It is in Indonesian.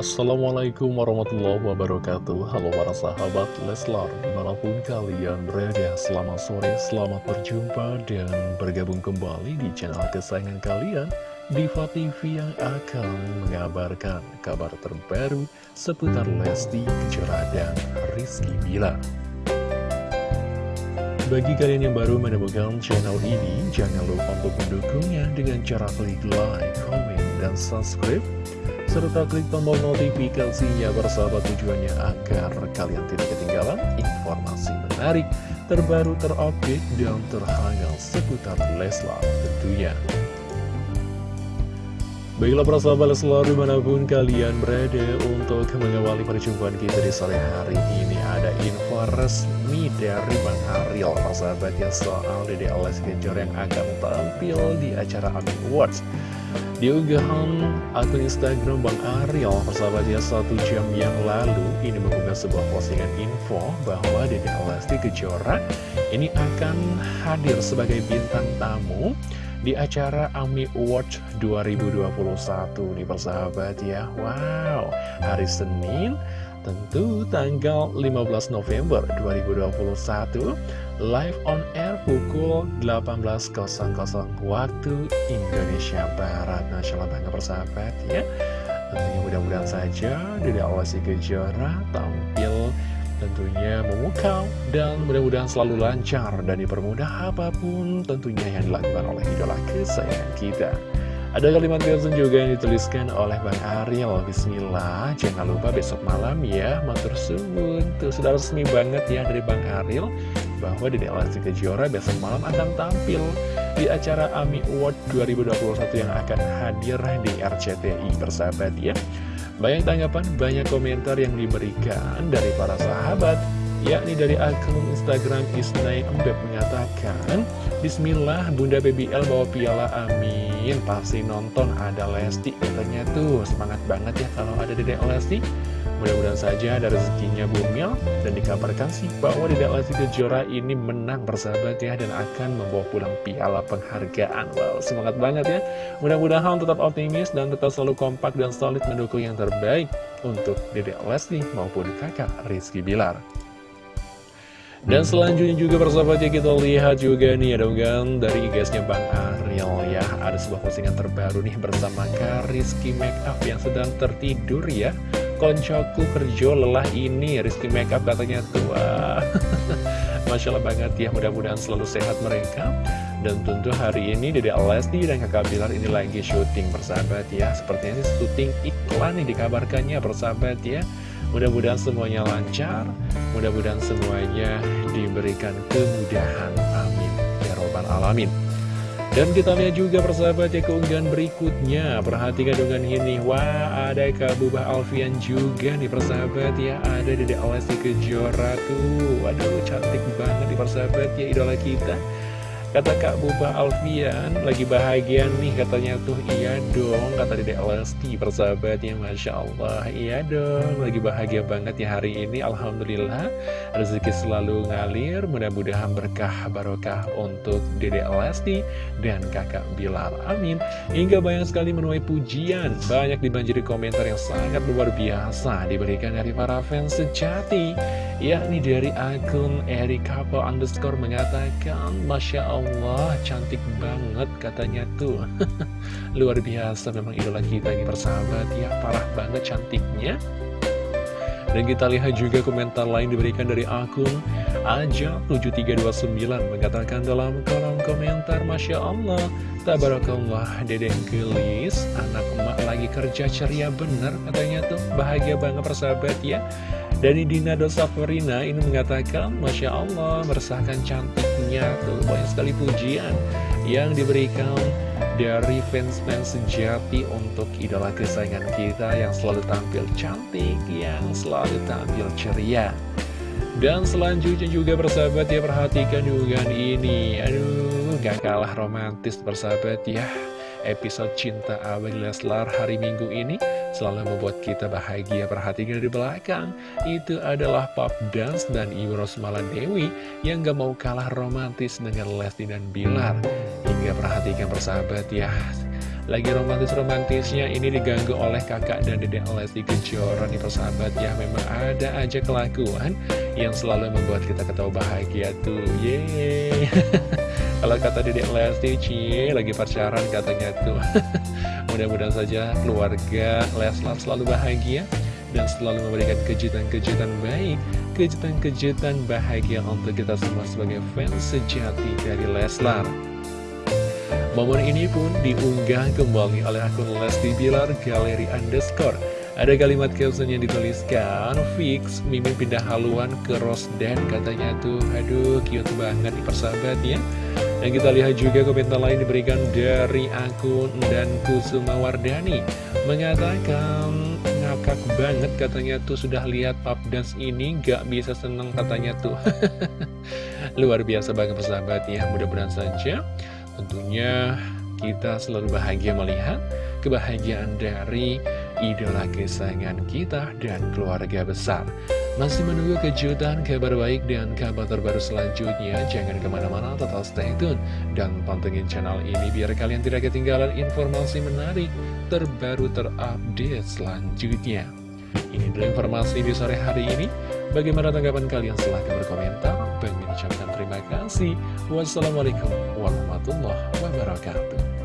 Assalamualaikum warahmatullahi wabarakatuh. Halo para sahabat Leslar Di mana pun kalian berada Selamat sore, selamat berjumpa Dan bergabung kembali di channel kesayangan kalian Diva TV yang akan mengabarkan kabar terbaru Seputar Lesti Kejora dan Rizky Bilar. Bagi kalian yang baru menemukan channel ini, jangan lupa untuk mendukungnya dengan cara klik like, comment, dan subscribe serta klik tombol notifikasinya bersahabat tujuannya agar kalian tidak ketinggalan informasi menarik, terbaru, terupdate, dan terhangat seputar Leslar tentunya. Baiklah para sahabat Leslar di mana pun kalian berada untuk mengawali perjumpaan kita di sore hari ini Ada info resmi dari Bang Ariel para sahabat ya soal Dede Alas Kejor yang akan tampil di acara Amin Awards di unggahan akun Instagram Bang Ariel, persahabatnya satu jam yang lalu, ini mengunggah sebuah postingan info bahwa Dede Lesti Kejora ini akan hadir sebagai bintang tamu di acara AMI Award 2021 nih persahabat ya. Wow, hari Senin Tentu tanggal 15 November 2021 Live on air pukul 18.00 waktu Indonesia Barat Masya Allah bangga persahabat ya Tentunya mudah-mudahan saja Dede Awasi Kejora tampil tentunya memukau dan mudah-mudahan selalu lancar dan dipermudah apa pun tentunya yang dilakukan oleh idola kesayangan kita. Ada kalimat caption juga yang dituliskan oleh Bang Ariel Bismillah, jangan lupa besok malam ya. Matur suwun. Tuh sudah resmi banget ya dari Bang Ariel Bahwa Dede Lesti Kejora besok malam akan tampil Di acara AMI Award 2021 yang akan hadir di RCTI Bersahabat ya. Banyak tanggapan, banyak komentar yang diberikan dari para sahabat yakni dari akun Instagram Isnai Embeb mengatakan Bismillah Bunda BBL bawa piala amin Pasti nonton ada Lesti Katanya tuh. Semangat banget ya kalau ada Dedek Lesti. Mudah-mudahan saja ada rezekinya bumil Dan dikabarkan sih bahwa Dedek Lesti Kejora ini menang bersahabat ya Dan akan membawa pulang piala penghargaan. Wow semangat banget ya. Mudah-mudahan tetap optimis dan tetap selalu kompak dan solid mendukung yang terbaik Untuk Dedek Lesti maupun kakak Rizky Bilar. Dan selanjutnya juga persahabat ya kita lihat juga nih ada unggahan dari IG-nya Bang Ariel ya Ada sebuah postingan terbaru nih bersama Rizky Makeup yang sedang tertidur ya Koncoku kerja lelah ini Rizky Makeup katanya tua Masya Allah banget ya mudah-mudahan selalu sehat mereka Dan tentu hari ini Dede Lesti dan kakak Bilar ini lagi syuting persahabat ya Sepertinya sih syuting iklan nih dikabarkannya persahabat ya Mudah-mudahan semuanya lancar, mudah-mudahan semuanya diberikan kemudahan. Amin. Ya Robbal Alamin. Dan kita lihat juga persahabat ya keunggahan berikutnya. Perhatikan dengan ini. Wah ada Kak Bubah Alfian juga nih persahabat ya. Ada Dede Alesti Kejora tuh. Waduh cantik banget nih persahabat ya idola kita Kata Kak Buba Alfian, lagi bahagia nih katanya tuh, iya dong, kata Dede Lesti, persahabatnya, Masya Allah, iya dong, lagi bahagia banget ya hari ini, Alhamdulillah, rezeki selalu ngalir, mudah-mudahan berkah barokah untuk Dede Lesti dan kakak Bilar, amin. Hingga banyak sekali menuai pujian, banyak dibanjiri komentar yang sangat luar biasa, diberikan dari para fans sejati, yakni dari akun Erika underscore mengatakan, Masya Allah, Allah, cantik banget katanya tuh. Luar biasa memang idola kita ini persahabat ya Parah banget cantiknya. Dan kita lihat juga komentar lain diberikan dari akun Aja7329 mengatakan dalam kolom komentar Masya Allah Tabarakallah Dedeng gelis Anak emak lagi kerja ceria bener katanya tuh. Bahagia banget persahabat ya Dari Dina Dosaforina ini mengatakan Masya Allah meresahkan cantiknya. Tuh Banyak sekali pujian yang diberikan dari fans-fans sejati untuk idola kesayangan kita yang selalu tampil cantik, yang selalu tampil ceria. Dan selanjutnya juga bersahabat ya perhatikan juga ini. Aduh gak kalah romantis bersahabat ya Episode Cinta Abang Leslar hari Minggu ini. Selalu membuat kita bahagia. Perhatikan di belakang. Itu adalah Pop Dance dan Ibu Rosmala Dewi Yang gak mau kalah romantis dengan Lesti dan Bilar. Hingga perhatikan persahabat ya. Lagi romantis-romantisnya ini diganggu oleh kakak dan dedek Lesti Kejora nih persahabat ya. Memang ada aja kelakuan yang selalu membuat kita ketawa bahagia tuh. Yeay Kalau kata dedek Lesti, cie lagi pacaran katanya tuh Mudah-mudahan saja keluarga Leslar selalu bahagia dan selalu memberikan kejutan-kejutan baik, kejutan-kejutan bahagia untuk kita semua sebagai fans sejati dari Leslar. Momen ini pun diunggah kembali oleh akun Lesti Bilar Galeri Underscore. Ada kalimat caption yang dituliskan, Fix, Mimin pindah haluan ke Rosden katanya tuh, aduh cute banget nih persahabat ya. Dan kita lihat juga komentar lain diberikan dari akun dan Kusuma Wardani. Mengatakan ngakak banget katanya tuh. Sudah lihat pub dance ini gak bisa seneng katanya tuh. Luar biasa banget persahabat ya mudah-mudahan saja Tentunya kita selalu bahagia melihat kebahagiaan dari idola kesayangan kita dan keluarga besar. Masih menunggu kejutan, kabar baik, dan kabar terbaru selanjutnya. Jangan ke mana-mana, tetap stay tune. Dan pantengin channel ini biar kalian tidak ketinggalan informasi menarik, terbaru, terupdate selanjutnya. Ini adalah informasi di sore hari ini. Bagaimana tanggapan kalian? Silahkan berkomentar. Bagi terima kasih. Wassalamualaikum warahmatullahi wabarakatuh.